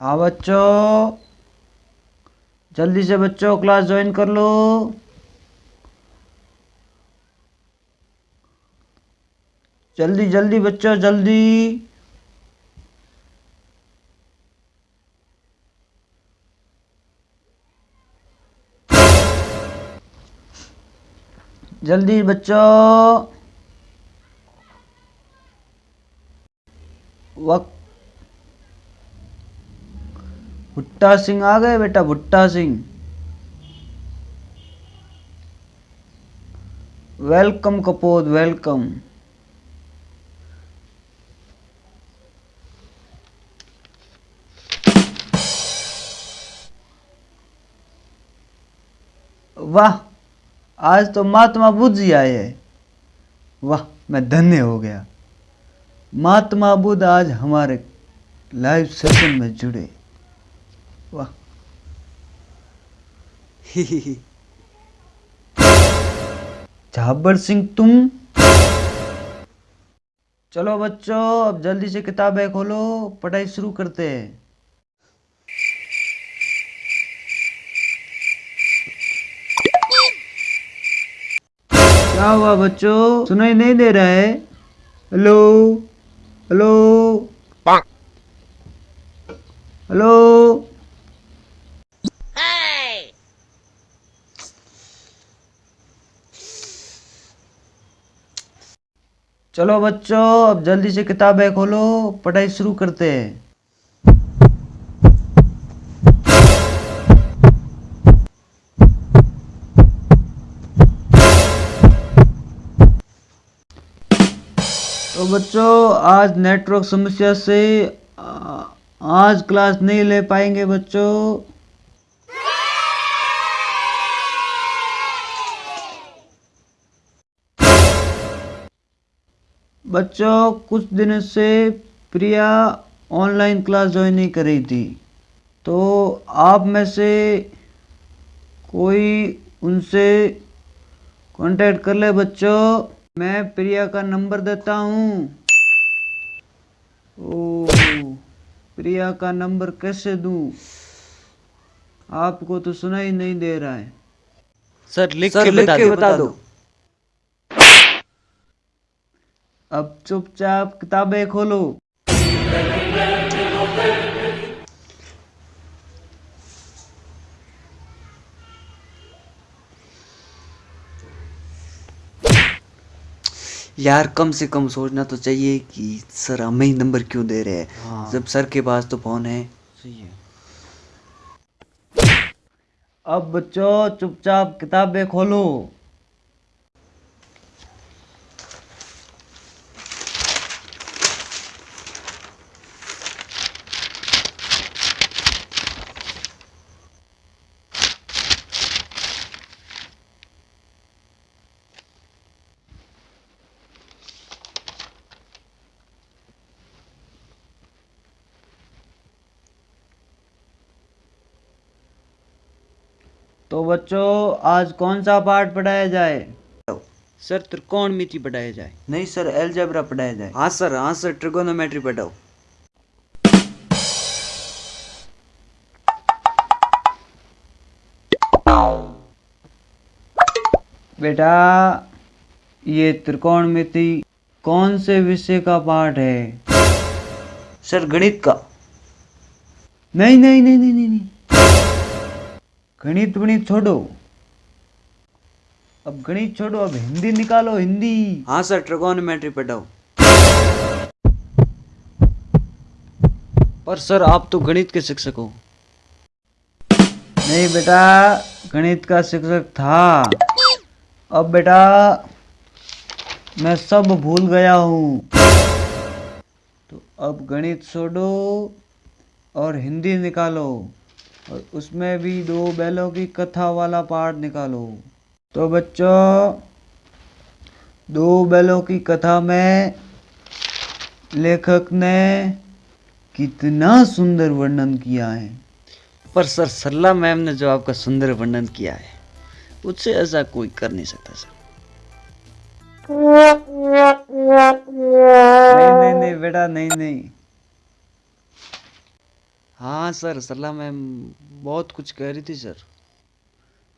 हाँ बच्चों, जल्दी से बच्चों क्लास ज्वाइन कर लो। जल्दी जल्दी बच्चों, जल्दी। जल्दी बच्चों। वक्त भुट्टा सिंह आ गए बेटा, भुट्टा सिंह। वेलकम कपोद वेलकम वाह, आज तो महात्मा बुद्ध जी आए हैं। वाह, मैं धन्य हो गया। महात्मा बुद्ध आज हमारे लाइव सेशन में जुड़े। वाह। झाबर सिंह तुम? चलो बच्चों अब जल्दी से किताबें खोलो पढ़ाई शुरू करते हैं। क्या हुआ बच्चों? सुनाई नहीं दे रहा है। हेलो? हेलो? हेलो? चलो बच्चों, अब जल्दी से किताबें खोलो, पढ़ाई शुरू करते हैं। तो बच्चों, आज नेटवर्क समस्या से आज क्लास नहीं ले पाएँगे बच्चों। बच्चों कुछ दिनों से प्रिया ऑनलाइन क्लास ज्वाइन नहीं कर रही थी। तो आप में से कोई उनसे कांटेक्ट कर ले बच्चों। मैं प्रिया का नंबर देता हूँ। ओ प्रिया का नंबर कैसे दूँ? आपको तो सुनाई नहीं दे रहा है। सर लिख सर के लिख बता के दो बता दो। अब चुपचाप किताबें खोलो। यार कम से कम सोचना तो चाहिए कि सर हमें ही नंबर क्यों दे रहे हैं? हाँ। जब सर के पास तो फ़ोन है। सही है। अब बच्चों चुपचाप किताबें खोलो। तो बच्चों आज कौन सा पाठ पढ़ाया जाए? सर त्रिकोणमिति पढ़ाया जाए। नहीं सर एलजेब्रा पढ़ाया जाए। हाँ सर हाँ सर ट्रिगोनोमेट्री पढ़ाओ। बेटा ये त्रिकोणमिति कौन से विषय का पाठ है? सर गणित का। नहीं नहीं नहीं नहीं नहीं नहीं। गणित वणित छोड़ो। अब गणित छोड़ो अब हिंदी निकालो हिंदी। हाँ सर ट्रिगोनोमेट्री पढ़ाओ पर सर आप तो गणित के शिक्षक हो। नहीं बेटा गणित का शिक्षक था। अब बेटा मैं सब भूल गया हूँ। तो अब गणित छोड़ो और हिंदी निकालो। और उसमें भी दो बैलों की कथा वाला पार्ट निकालो। तो बच्चों, दो बैलों की कथा में लेखक ने कितना सुंदर वर्णन किया है। पर सर सरला मैम ने जो आपका सुंदर वर्णन किया है, उससे ऐसा कोई कर नहीं सकता सर। नहीं नहीं नहीं, बेटा, नहीं नहीं। हाँ सर सरला मैम बहुत कुछ कह रही थी सर।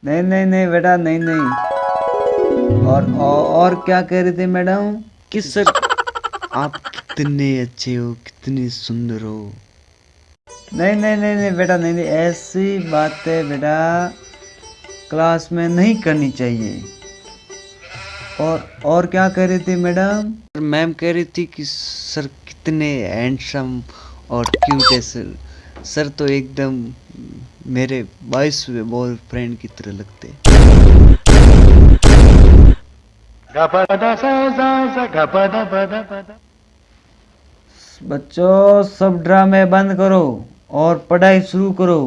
नहीं नहीं नहीं बेटा नहीं नहीं। और और, और क्या कह रही थी मैडम? कि सर आप कितने अच्छे हो कितने सुंदर हो। नहीं नहीं नहीं नहीं बेटा नहीं नहीं ऐसी बातें बेटा क्लास में नहीं करनी चाहिए। और और क्या कह रही थी मैडम? मैम कह रही थी कि सर कितने हैंडसम और क्यूट है सर। सर तो एकदम मेरे बाईसवें बॉयफ्रेंड की तरह लगते बच्चों, सब ड्रामे बंद करो और पढ़ाई शुरू करो।